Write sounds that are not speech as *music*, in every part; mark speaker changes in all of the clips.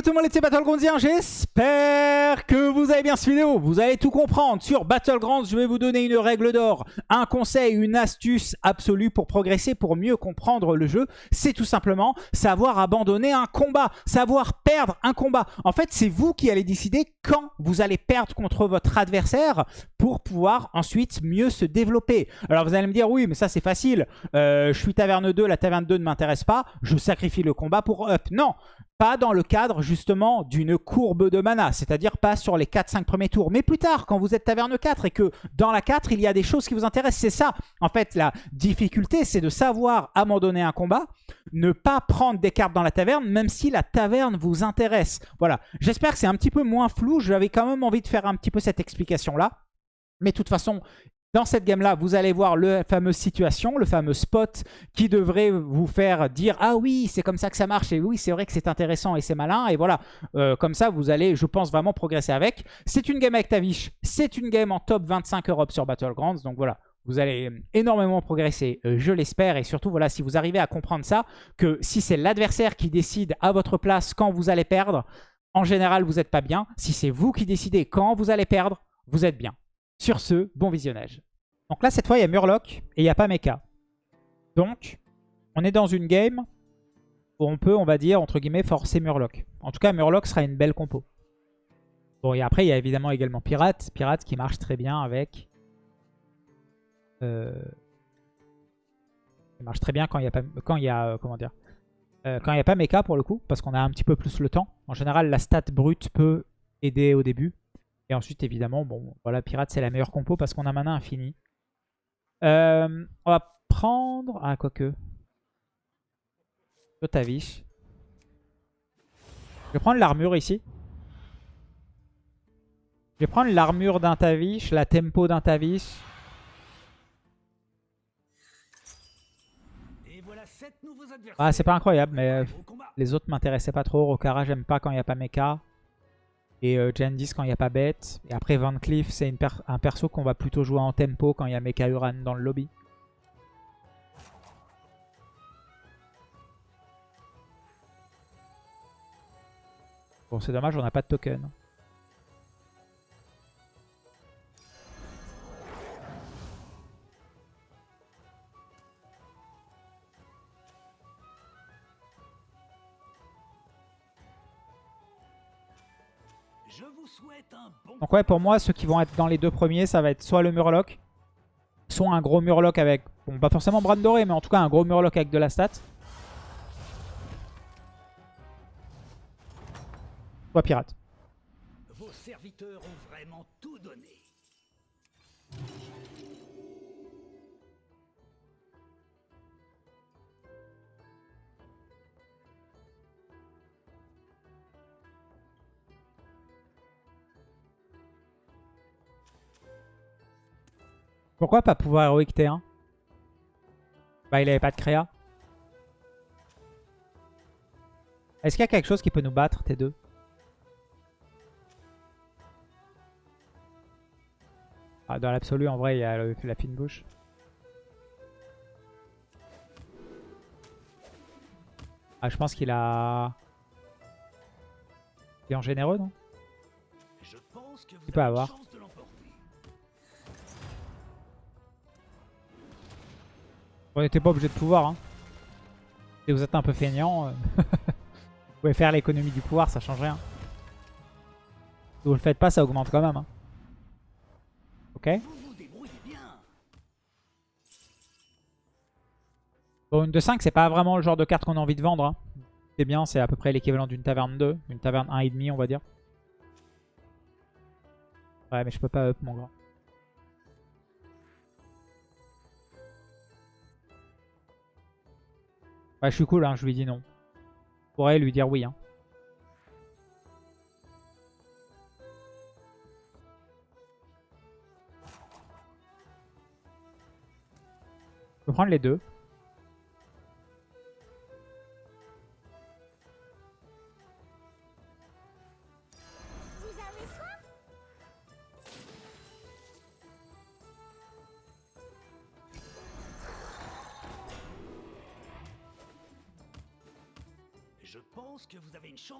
Speaker 1: coucou tout le monde les petits Battlegroundiens, j'espère que vous avez bien cette vidéo, vous allez tout comprendre. Sur Battlegrounds, je vais vous donner une règle d'or, un conseil, une astuce absolue pour progresser, pour mieux comprendre le jeu, c'est tout simplement savoir abandonner un combat, savoir perdre un combat. En fait, c'est vous qui allez décider quand vous allez perdre contre votre adversaire pour pouvoir ensuite mieux se développer. Alors vous allez me dire, oui mais ça c'est facile, euh, je suis taverne 2, la taverne 2 ne m'intéresse pas, je sacrifie le combat pour up. Non, pas dans le cadre justement d'une courbe de mana, c'est-à-dire pas sur les 4-5 premiers tours, mais plus tard quand vous êtes taverne 4 et que dans la 4 il y a des choses qui vous intéressent, c'est ça. En fait la difficulté c'est de savoir abandonner un combat, ne pas prendre des cartes dans la taverne même si la taverne vous intéresse. Voilà, j'espère que c'est un petit peu moins flou, j'avais quand même envie de faire un petit peu cette explication là. Mais de toute façon, dans cette game-là, vous allez voir le fameux situation, le fameux spot qui devrait vous faire dire « Ah oui, c'est comme ça que ça marche et oui, c'est vrai que c'est intéressant et c'est malin. » Et voilà, euh, comme ça, vous allez, je pense, vraiment progresser avec. C'est une game avec Tavish, c'est une game en top 25 Europe sur Battlegrounds. Donc voilà, vous allez énormément progresser, euh, je l'espère. Et surtout, voilà, si vous arrivez à comprendre ça, que si c'est l'adversaire qui décide à votre place quand vous allez perdre, en général, vous n'êtes pas bien. Si c'est vous qui décidez quand vous allez perdre, vous êtes bien. Sur ce, bon visionnage. Donc là, cette fois, il y a Murloc et il n'y a pas Mecha. Donc, on est dans une game où on peut, on va dire, entre guillemets, forcer Murloc. En tout cas, Murloc sera une belle compo. Bon, et après, il y a évidemment également Pirate. Pirate qui marche très bien avec... Euh... Il marche très bien quand il n'y a pas... Y a... Euh, comment dire euh, Quand il n'y a pas Mecha, pour le coup, parce qu'on a un petit peu plus le temps. En général, la stat brute peut aider au début. Et ensuite, évidemment, bon, voilà, Pirate, c'est la meilleure compo parce qu'on a mana infini. Euh, on va prendre... Ah, quoique. Tavish. Je vais prendre l'armure ici. Je vais prendre l'armure d'un Tavish, la tempo d'un Tavish. Ah, c'est pas incroyable, mais les autres m'intéressaient pas trop. Rokara, j'aime pas quand il n'y a pas mecha. Et euh, Jandis quand il n'y a pas bête. Et après Van Cleef, c'est un perso qu'on va plutôt jouer en tempo quand il y a Mecha Uran dans le lobby. Bon, c'est dommage, on n'a pas de token. Donc ouais, pour moi, ceux qui vont être dans les deux premiers, ça va être soit le Murloc, soit un gros Murloc avec... Bon, pas forcément Bran Doré, mais en tout cas un gros Murloc avec de la stat. Soit Pirate. Pourquoi pas pouvoir héroïque T1 Bah il avait pas de créa. Est-ce qu'il y a quelque chose qui peut nous battre T2 ah, Dans l'absolu en vrai il y a la fine bouche. Ah je pense qu'il a... Il est en généreux non Il peut avoir. On n'était pas obligé de pouvoir. Hein. Si vous êtes un peu feignant, euh, *laughs* vous pouvez faire l'économie du pouvoir, ça change rien. Si vous le faites pas, ça augmente quand même. Hein. Ok Bon, une de 5, c'est pas vraiment le genre de carte qu'on a envie de vendre. Hein. C'est bien, c'est à peu près l'équivalent d'une taverne 2. Une taverne 1,5 on va dire. Ouais, mais je peux pas up mon grand. Bah, je suis cool, hein, je lui dis non. Je pourrais lui dire oui. Hein. Je peux prendre les deux.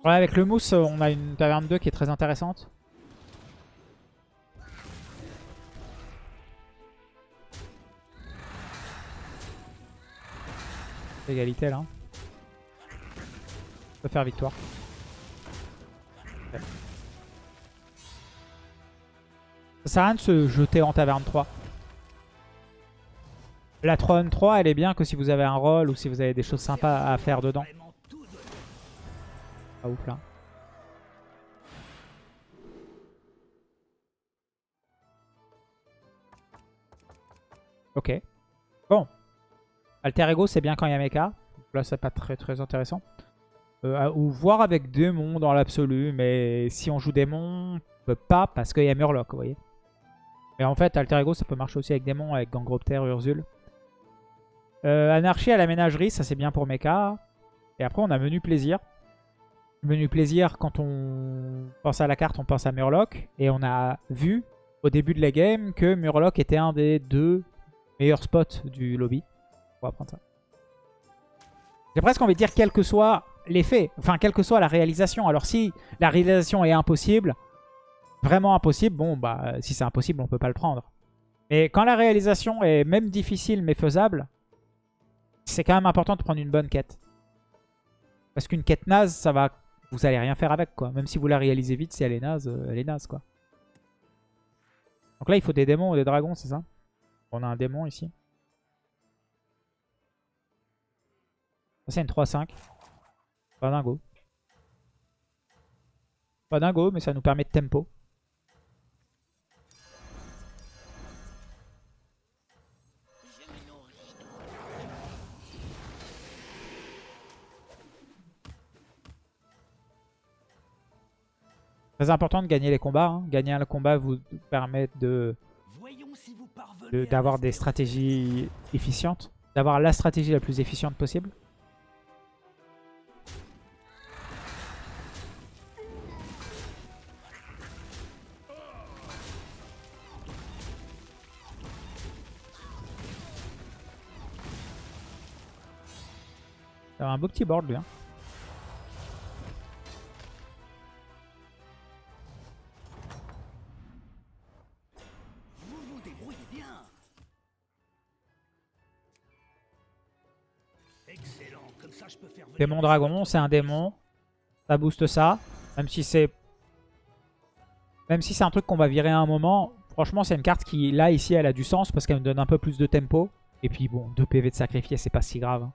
Speaker 1: Ouais, avec le mousse, on a une taverne 2 qui est très intéressante. Égalité là. On peut faire victoire. Ça sert à rien de se jeter en taverne 3. La Throne 3, elle est bien que si vous avez un rôle ou si vous avez des choses sympas à faire dedans. Là. Ok. Bon. Alter Ego, c'est bien quand il y a mecha. Là, c'est pas très très intéressant. Euh, ou voir avec démon dans l'absolu. Mais si on joue démon, on peut pas parce qu'il y a Murloc, vous voyez. Mais en fait, Alter Ego, ça peut marcher aussi avec démon, avec Gangropter, Urzul. Euh, Anarchie à la ménagerie, ça c'est bien pour mecha. Et après, on a menu plaisir. Menu plaisir, quand on pense à la carte, on pense à Murloc. Et on a vu au début de la game que Murloc était un des deux meilleurs spots du lobby. On va prendre ça. J'ai presque envie de dire quel que soit l'effet, enfin quelle que soit la réalisation. Alors si la réalisation est impossible, vraiment impossible, bon bah si c'est impossible on peut pas le prendre. Mais quand la réalisation est même difficile mais faisable, c'est quand même important de prendre une bonne quête. Parce qu'une quête naze, ça va, vous allez rien faire avec quoi. Même si vous la réalisez vite, si elle est naze, euh, elle est naze quoi. Donc là il faut des démons ou des dragons, c'est ça? On a un démon ici. C'est une 3-5. Pas dingo. Pas dingo, mais ça nous permet de tempo. Très important de gagner les combats. hein. Gagner un combat vous permet de d'avoir des stratégies efficientes. D'avoir la stratégie la plus efficiente possible. Ça a un beau petit board lui. hein. Démon dragon, c'est un démon. Ça booste ça. Même si c'est... Même si c'est un truc qu'on va virer à un moment. Franchement, c'est une carte qui, là, ici, elle a du sens parce qu'elle me donne un peu plus de tempo. Et puis, bon, 2 PV de sacrifier, c'est pas si grave. hein.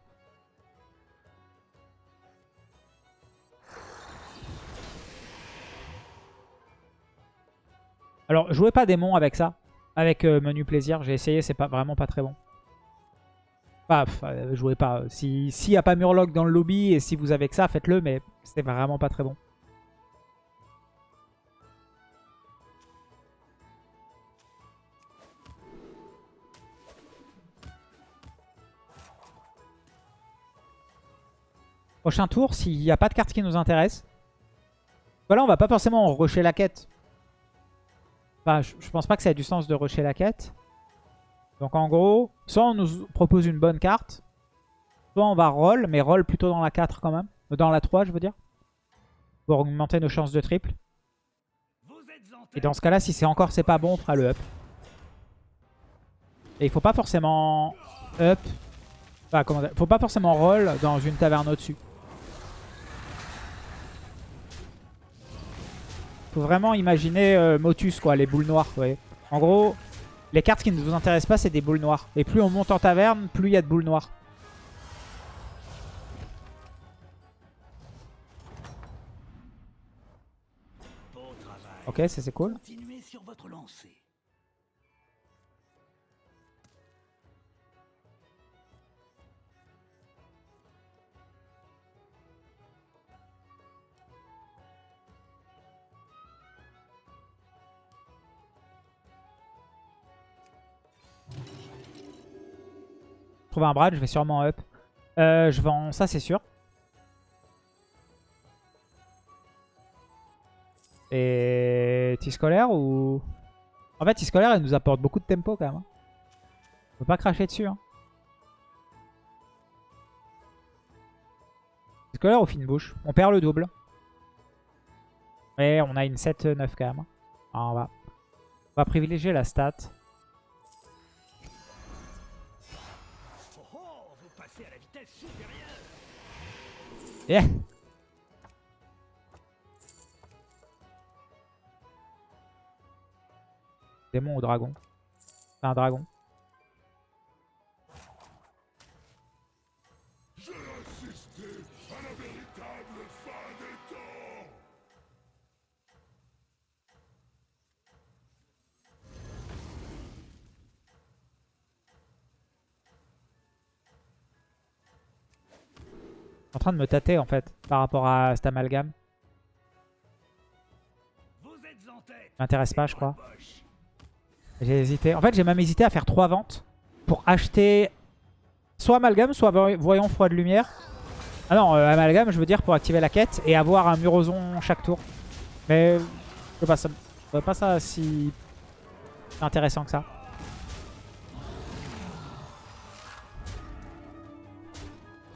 Speaker 1: Alors, jouez pas démon avec ça. Avec euh, menu plaisir. J'ai essayé, c'est pas vraiment pas très bon. Pff, euh, jouez pas. Si- S'il n'y a pas Murloc dans le lobby et si vous avez que ça, faites-le, mais c'est vraiment pas très bon. Prochain tour, s'il n'y a pas de carte qui nous intéresse. Voilà, on va pas forcément rusher la quête. Enfin, je, je pense pas que ça ait du sens de rusher la quête. Donc en gros, soit on nous propose une bonne carte, soit on va roll, mais roll plutôt dans la 4 quand même. Euh, Dans la 3, je veux dire. Pour augmenter nos chances de triple. Et dans ce cas-là, si c'est encore c'est pas bon, on fera le up. Et il faut pas forcément up. Enfin, comment dire, faut pas forcément roll dans une taverne au-dessus. Faut vraiment imaginer euh, Motus, quoi, les boules noires. vous voyez. En gros, les cartes qui ne vous intéressent pas, c'est des boules noires. Et plus on monte en taverne, plus il y a de boules noires. Ok, ça c'est cool. Trouve un Brad, je vais sûrement up. Euh, je vends ça, c'est sûr. Et T-Scolaire ou... En fait, T-Scolaire, elle nous apporte beaucoup de tempo quand même. hein. On peut pas cracher dessus. Hein. là, au fine bouche, on perd le double. Mais on a une 7-9 quand même. Ah, on, va... on va privilégier la stat. Yeah Démon ou dragon? Un dragon. En train de me tâter en fait par rapport à cet amalgame. M'intéresse pas, je crois. J'ai hésité. En fait, j'ai même hésité à faire trois ventes pour acheter soit amalgame, soit voy- voyant froid de lumière. Ah non, euh, amalgame, je veux dire pour activer la quête et avoir un muroson chaque tour. Mais je sais pas, ça, pas ça si intéressant que ça.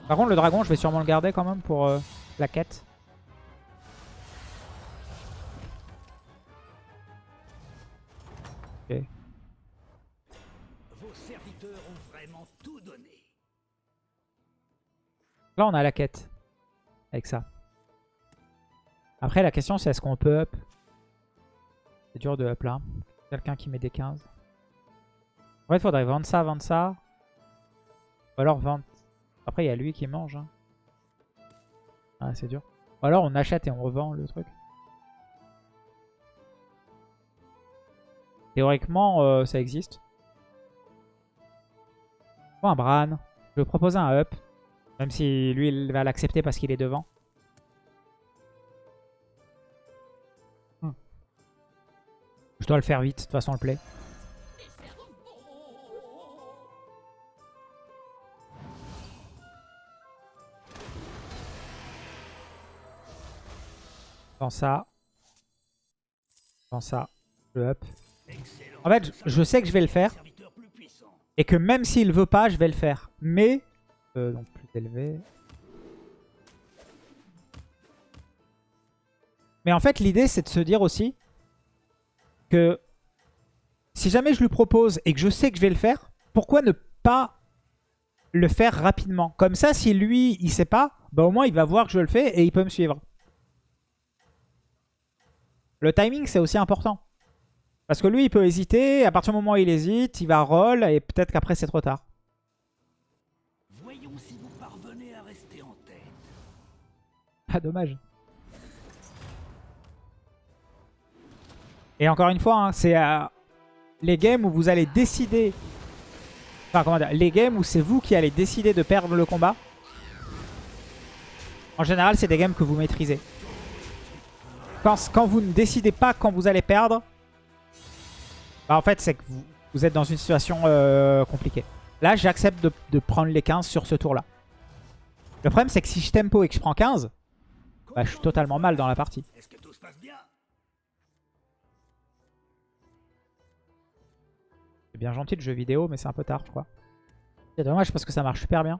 Speaker 1: Par contre, le dragon, je vais sûrement le garder quand même pour euh, la quête. Ok.
Speaker 2: Vos serviteurs ont vraiment tout donné.
Speaker 1: Là, on a la quête. Avec ça. Après, la question, c'est est-ce qu'on peut up? C'est dur de up là. Quelqu'un qui met des 15. En fait, il faudrait vendre ça, vendre ça. Ou alors vendre... Après, il y a lui qui mange. hein. Ah, c'est dur. Ou alors on achète et on revend le truc. Théoriquement, euh, ça existe. Oh, un Bran. Je vais proposer un up. Même si lui, il va l'accepter parce qu'il est devant. Hmm. Je dois le faire vite, de toute façon, le play. Dans ça. Dans ça. Je up. En fait, je- sais que je vais le faire. Et que même s'il veut pas, je vais le faire. Mais... Euh, donc plus élevé. Mais en fait, l'idée, c'est de se dire aussi que si jamais je lui propose et que je sais que je vais le faire, pourquoi ne pas le faire rapidement? Comme ça, si lui, il sait pas, bah au moins, il va voir que je le fais et il peut me suivre. Le timing, c'est aussi important. Parce que lui, il peut hésiter. À partir du moment où il hésite, il va roll et peut-être qu'après, c'est trop tard.
Speaker 2: Voyons si vous parvenez à rester en tête.
Speaker 1: Ah, dommage. Et encore une fois, hein, c'est euh, les games où vous allez décider... Enfin, comment dire Les games où c'est vous qui allez décider de perdre le combat. En général, c'est des games que vous maîtrisez. Quand, quand vous ne décidez pas quand vous allez perdre, bah, en fait, c'est que vous, vous êtes dans une situation euh, compliquée. Là, j'accepte de, de prendre les 15 sur ce tour-là. Le problème, c'est que si je tempo et que je prends 15, bah, je suis totalement mal dans la partie.
Speaker 2: Est-ce que tout se passe bien?
Speaker 1: C'est bien gentil le jeu vidéo, mais c'est un peu tard, je crois. C'est dommage parce que ça marche super bien.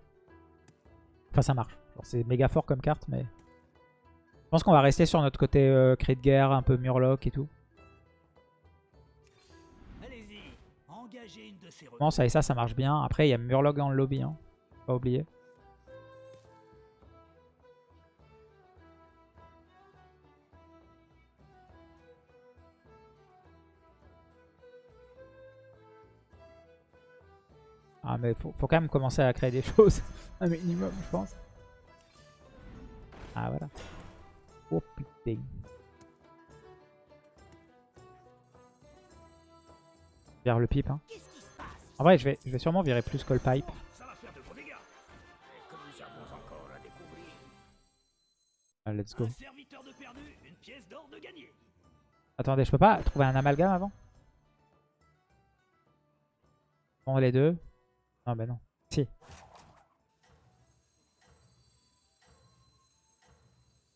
Speaker 1: Enfin, ça marche. C'est méga fort comme carte, mais... Je pense qu'on va rester sur notre côté euh, cri de guerre, un peu murloc et tout.
Speaker 2: Allez-y, engagez une de ces
Speaker 1: Bon, ça et ça, ça marche bien. Après, il y a murloc dans le lobby, hein. Pas oublier. Ah mais faut, faut quand même commencer à créer des *laughs* choses. Un minimum, je pense. Ah voilà. Oh putain. Le pipe, hein. En vrai, je vais, je vais sûrement virer plus le pipe.
Speaker 2: Et.
Speaker 1: Ah, let's go. Attendez, je peux pas trouver un amalgame avant? Bon, les deux. Non, bah non. Si. Ok,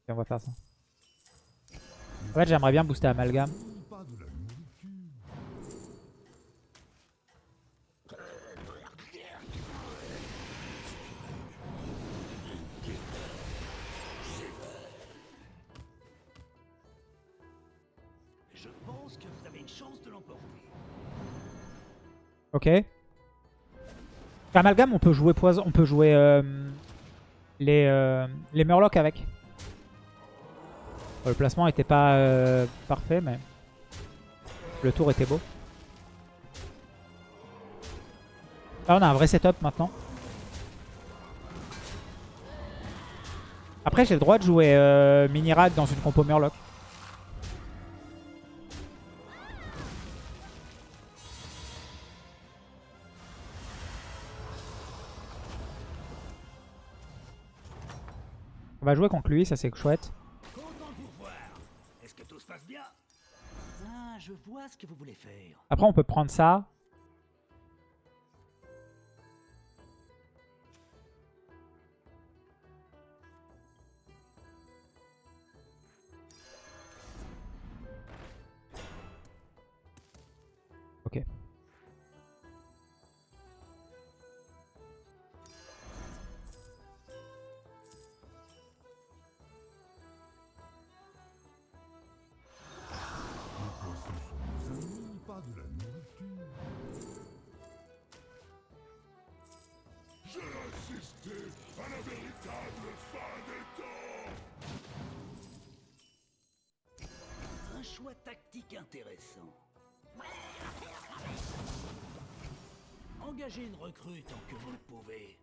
Speaker 1: on va faire ça. En fait, j'aimerais bien booster
Speaker 2: Amalgam.
Speaker 1: Ok. Amalgam, on peut jouer poison, on peut jouer euh, les, euh, les Murlocs avec. Bon, le placement était pas euh, parfait, mais le tour était beau. Là, on a un vrai setup maintenant. Après, j'ai le droit de jouer euh, Mini-Rag dans une compo Murloc. On va jouer contre lui, ça c'est chouette.
Speaker 2: Content de vous revoir. Est-ce que tout se passe bien Ah, je vois ce que vous voulez faire.
Speaker 1: Après, on peut prendre ça.
Speaker 2: Une recrue tant que vous le pouvez.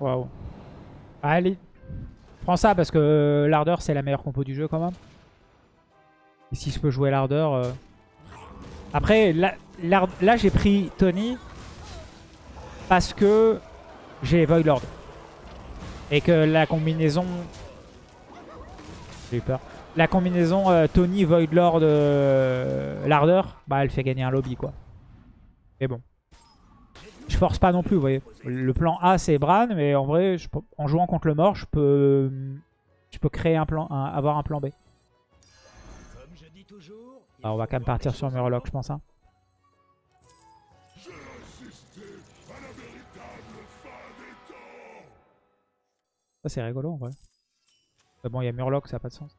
Speaker 1: Waouh. Allez. Prends ça parce que euh, l'ardeur c'est la meilleure compo du jeu quand même. Et si je peux jouer l'ardeur... euh. Après, là, j'ai pris Tony parce que j'ai Void Lord. Et que la combinaison... J'ai eu peur. La combinaison euh, Tony, Void Lord, l'ardeur, bah elle fait gagner un lobby quoi. Mais bon. Force pas non plus, vous voyez. Le plan A, c'est Bran, mais en vrai, en jouant contre le mort, je peux, je peux créer un plan, avoir un plan B.
Speaker 2: Je dis toujours.
Speaker 1: Alors, on va quand même partir sur Murloc, je pense. hein. Ça, c'est rigolo en vrai. Bon, il y a Murloc, ça n'a pas de sens.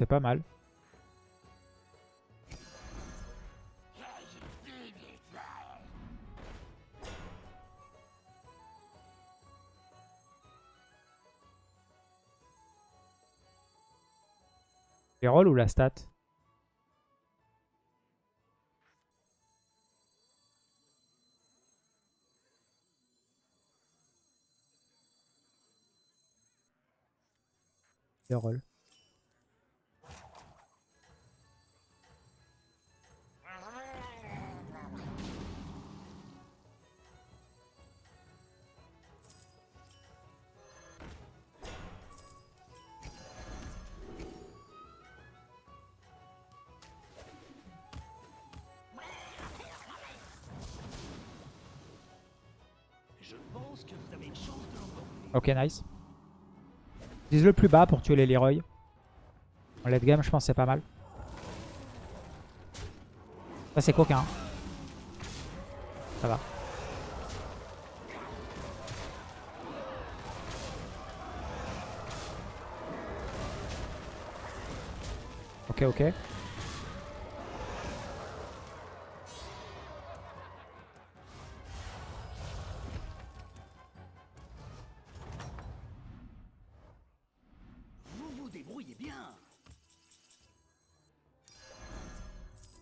Speaker 1: C'est pas mal. Les rôles ou la stat? Les rôles. Ok, nice. Vise le plus bas pour tuer les Leroy. En late game, je pense c'est pas mal. Ça, c'est coquin. Ça va. Ok, ok.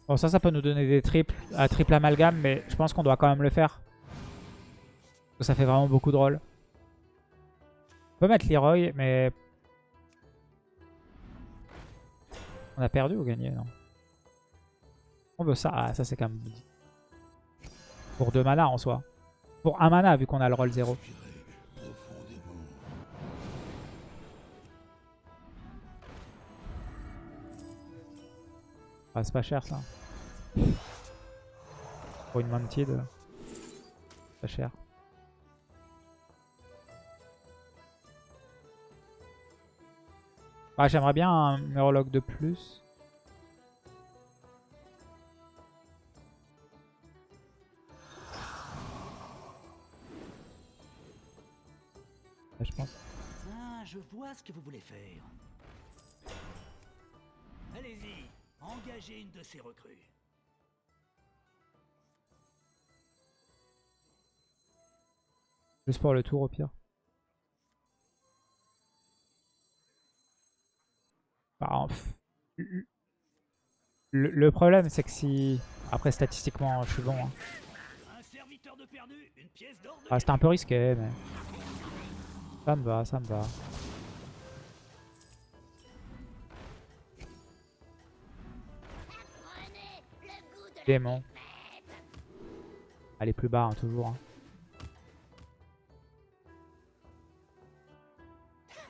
Speaker 1: Bon, ça, ça peut nous donner des triples, à triple amalgame, mais je pense qu'on doit quand même le faire. Ça fait vraiment beaucoup de rôles. On peut mettre Leroy, mais... On a perdu ou gagné, non? On veut ça. Ah, ça c'est quand même... Pour deux mana en soi. Pour un mana, vu qu'on a le rôle 0. Ah, c'est pas cher ça. Pour une Mantid. Pas cher. Ah, J'aimerais bien un Murloc de plus. Ouais, je pense.
Speaker 2: Ah, je vois ce que vous voulez faire. Allez-y, engagez une de ces recrues.
Speaker 1: Juste pour le tour au pire. Bah, le, problème c'est que si... Après statistiquement je suis bon. hein. Ah, C'était un peu risqué mais... Ça me va, ça me va. Démon. Allez plus bas hein, toujours. hein.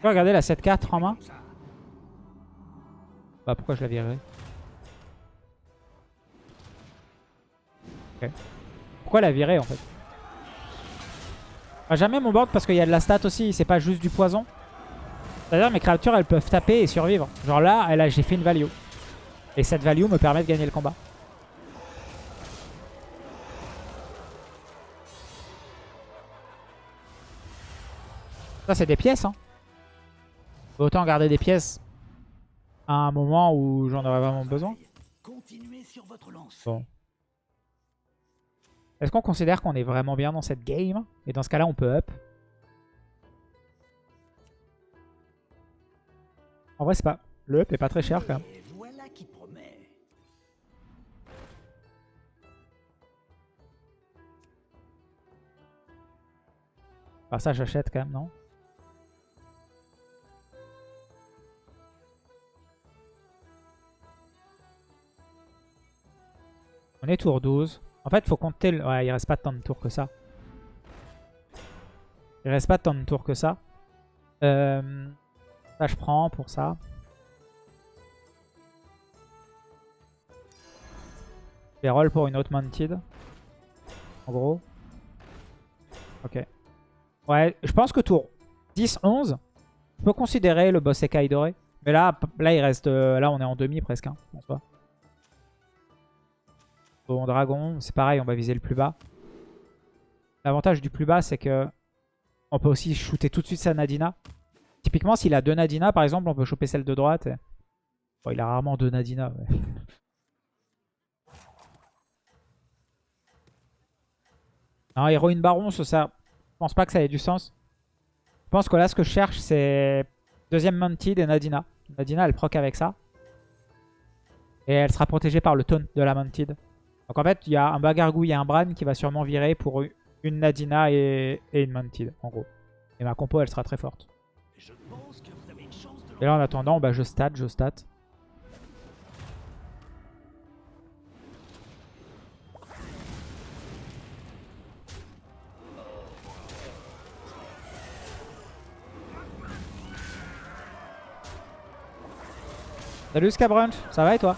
Speaker 1: Peux regarder la 7-4 en main. Bah pourquoi je la virerais Ok. Pourquoi la virer en fait? Ah, Jamais mon board parce qu'il y a de la stat aussi, c'est pas juste du poison. C'est-à-dire mes créatures elles peuvent taper et survivre. Genre là, a- j'ai fait une value. Et cette value me permet de gagner le combat. Ça c'est des pièces hein. Autant garder des pièces à un moment où j'en aurais vraiment besoin. Bon. Est-ce qu'on considère qu'on est vraiment bien dans cette game? Et dans ce cas-là, on peut up. En vrai, c'est pas... Le up est pas très cher quand même. Enfin, ça, j'achète quand même, non? On est tour 12. En fait, faut compter... Le... Ouais, il reste pas tant de tours que ça. Il reste pas tant de tours que ça. Euh, Ça, je prends pour ça. Je roll pour une autre Mounted. En gros. Ok. Ouais, je pense que tour 10-11, on peut considérer le boss écaille doré. Mais là, là, il reste, euh, là on est en demi presque, hein, en. Bon, dragon, c'est pareil, on va viser le plus bas. L'avantage du plus bas, c'est que on peut aussi shooter tout de suite sa Nadina. Typiquement, s'il a deux Nadina, par exemple, on peut choper celle de droite. et- il a rarement deux Nadina. *laughs* Non, héroïne baron, ça, je pense pas que ça ait du sens. Je pense que là, ce que je cherche, c'est deuxième Mounted et Nadina. Nadina, elle proc avec ça. Et elle sera protégée par le taunt de la Mounted. Donc en fait, il y a un Bagargouille et un Bran qui va sûrement virer pour une Nadina et, une Mounted, en gros. Et ma compo, elle sera très forte. Et là, en attendant, bah, je stat, je stat. Salut Scabrunch, ça va et toi?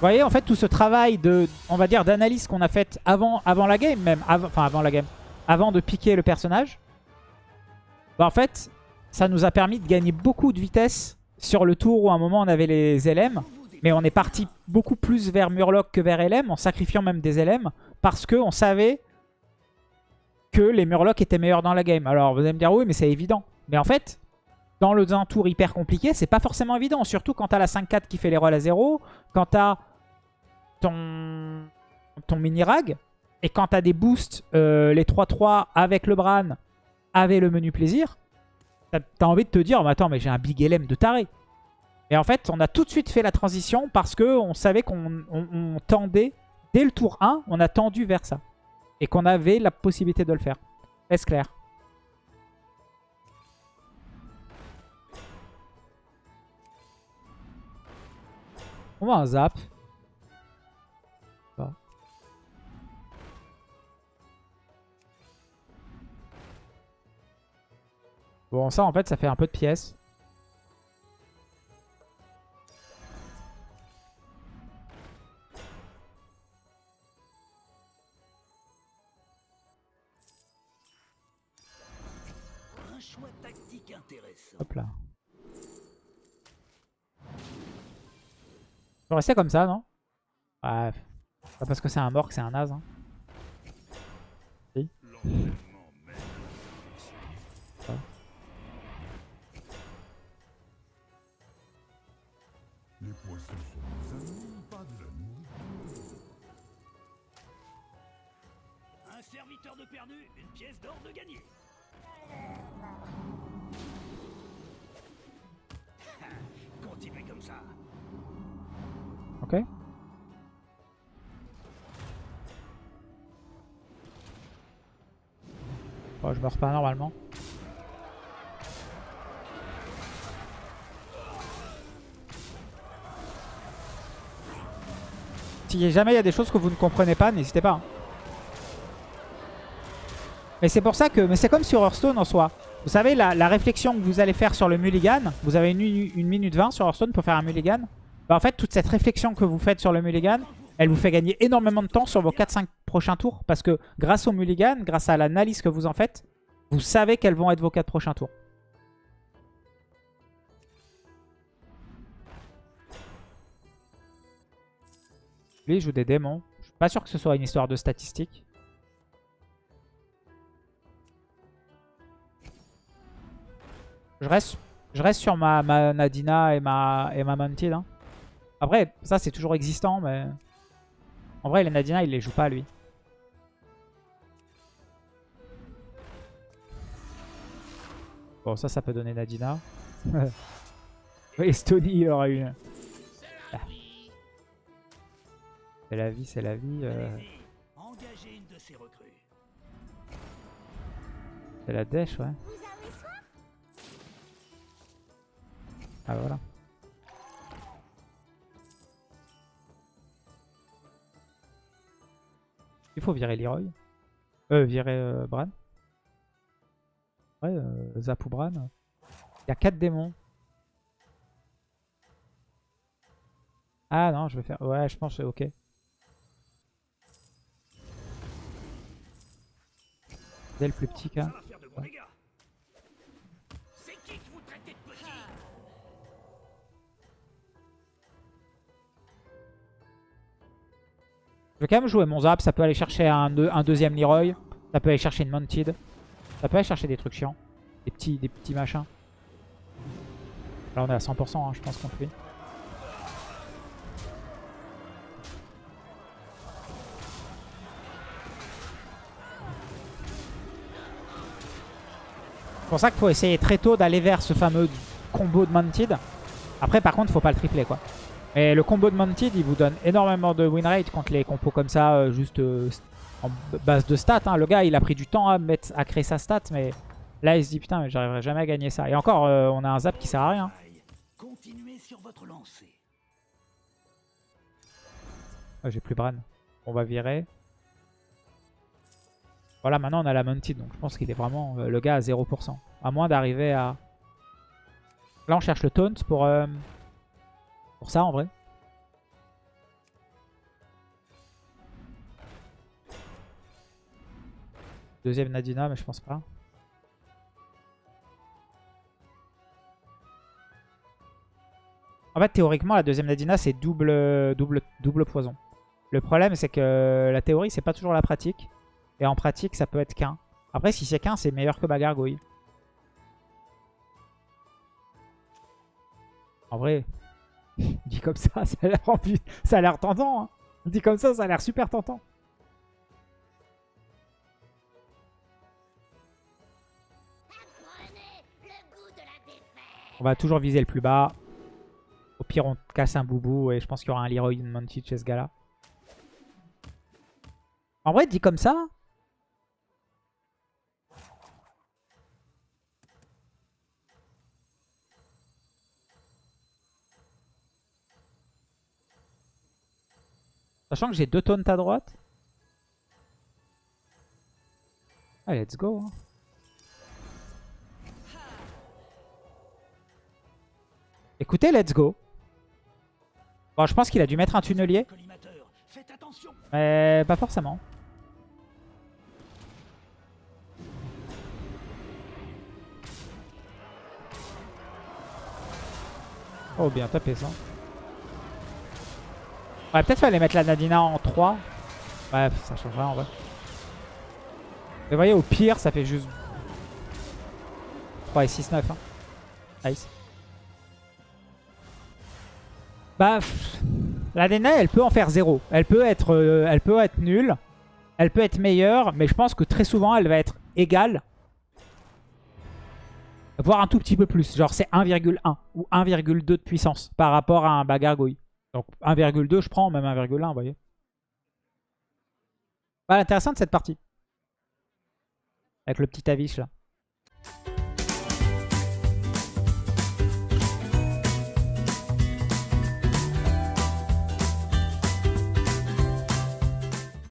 Speaker 1: Vous voyez en fait tout ce travail de, on va dire, d'analyse qu'on a fait avant, avant la game même, enfin avant la game, avant de piquer le personnage. Bah, en fait, ça nous a permis de gagner beaucoup de vitesse sur le tour où à un moment on avait les LM. Mais on est parti beaucoup plus vers Murloc que vers LM, en sacrifiant même des LM, parce qu'on savait que les Murlocs étaient meilleurs dans la game. Alors vous allez me dire oui mais c'est évident. Mais en fait, dans le un tour hyper compliqué, c'est pas forcément évident. Surtout quand t'as la 5-4 qui fait les rolls à 0, quand t'as ton, mini-rag, et quand t'as des boosts, euh, les 3-3 avec le Bran, avec le menu plaisir, t'as as envie de te dire, mais attends, mais j'ai un big LM de taré. Et en fait, on a tout de suite fait la transition parce que on savait qu'on on- on tendait, dès le tour 1, on a tendu vers ça. Et qu'on avait la possibilité de le faire. Est-ce clair? On va un zap. Bon, ça, en fait, ça fait un peu de pièces.
Speaker 2: Un choix tactique intéressant.
Speaker 1: Hop là. Je vais rester comme ça, non? Ouais. Pas parce que c'est un mort que c'est un naze. Hein.
Speaker 3: L'entraînement mène
Speaker 2: d'or de gagné. Continuez *laughs* comme ça.
Speaker 1: Ok. Bon, je meurs pas normalement. Si jamais il y a des choses que vous ne comprenez pas, n'hésitez pas. Mais c'est pour ça que... Mais c'est comme sur Hearthstone en soi. Vous savez, la, la réflexion que vous allez faire sur le mulligan, vous avez une, une minute 20 sur Hearthstone pour faire un mulligan. Bah, en fait, toute cette réflexion que vous faites sur le mulligan, elle vous fait gagner énormément de temps sur vos 4-5 prochains tours. Parce que grâce au mulligan, grâce à l'analyse que vous en faites, vous savez quels vont être vos 4 prochains tours. Lui, il joue des démons. Je suis pas sûr que ce soit une histoire de statistiques. Je reste, je reste sur ma, ma Nadina et ma, et ma Mantid. hein. Après, ça c'est toujours existant, mais... En vrai, les Nadina, il les joue pas, lui. Bon, ça, ça peut donner Nadina. *laughs* Estonie, il aura une. Ah. C'est la vie, c'est la vie. euh, c'est la dèche, ouais. Ah, voilà. Il faut virer Leroy. Euh, virer euh, Bran. Ouais, euh, Zap ou Bran. Il y a 4 démons. Ah non, je vais faire... Ouais, je pense que c'est ok. Dès le plus petit cas. Je vais quand même jouer mon Zap. Ça peut aller chercher un, deux- un deuxième Leroy. Ça peut aller chercher une Mounted. Ça peut aller chercher des trucs chiants. Des petits, des petits machins. Là, on est à 100%, hein, je pense, contre lui. C'est pour ça qu'il faut essayer très tôt d'aller vers ce fameux combo de Mounted. Après, par contre, faut pas le tripler, quoi. Et le combo de Mounted, il vous donne énormément de win rate contre les compos comme ça, euh, juste euh, en base de stats. hein. Le gars, il a pris du temps à, mettre, à créer sa stat, mais là, il se dit putain, mais j'arriverai jamais à gagner ça. Et encore, euh, on a un zap qui sert à rien. Ah, J'ai plus Bran. On va virer. Voilà, maintenant on a la Mounted, donc je pense qu'il est vraiment le gars à 0%. À moins d'arriver à... Là, on cherche le taunt pour, euh, pour ça, en vrai. Deuxième Nadina, mais je pense pas. En fait, théoriquement, la deuxième Nadina, c'est double, double, double poison. Le problème, c'est que la théorie, c'est pas toujours la pratique. Et en pratique, ça peut être qu'un. Après, si c'est qu'un, c'est meilleur que ma gargouille. En vrai, *laughs* dit comme ça, ça a l'air tentant. Hein. Dit comme ça, ça a l'air super tentant. On va toujours viser le plus bas. pire, on casse un boubou et je pense qu'il y aura un Leroy Mounted chez ce gars-là. En vrai, dit comme ça. Sachant que j'ai deux taunts à droite. Allez, let's go. hein. Écoutez, let's go. Bon, je pense qu'il a dû mettre un tunnelier. Mais pas forcément. Oh, bien tapé ça. Ouais, peut-être fallait mettre la Nadina en 3. Ouais, ça change rien en vrai. Vous voyez, au pire, ça fait juste 3 et 6, 9. Hein. Nice. Bah, la Nadina, elle peut en faire 0. Elle peut être, euh, elle peut être nulle. Elle peut être meilleure, mais je pense que très souvent, elle va être égale. Voire un tout petit peu plus. Genre, c'est 1,1 ou 1,2 de puissance par rapport à un bagargouille. Donc 1,2 je prends, même 1,1, vous voyez. Pas intéressant de cette partie. Avec le petit avis là.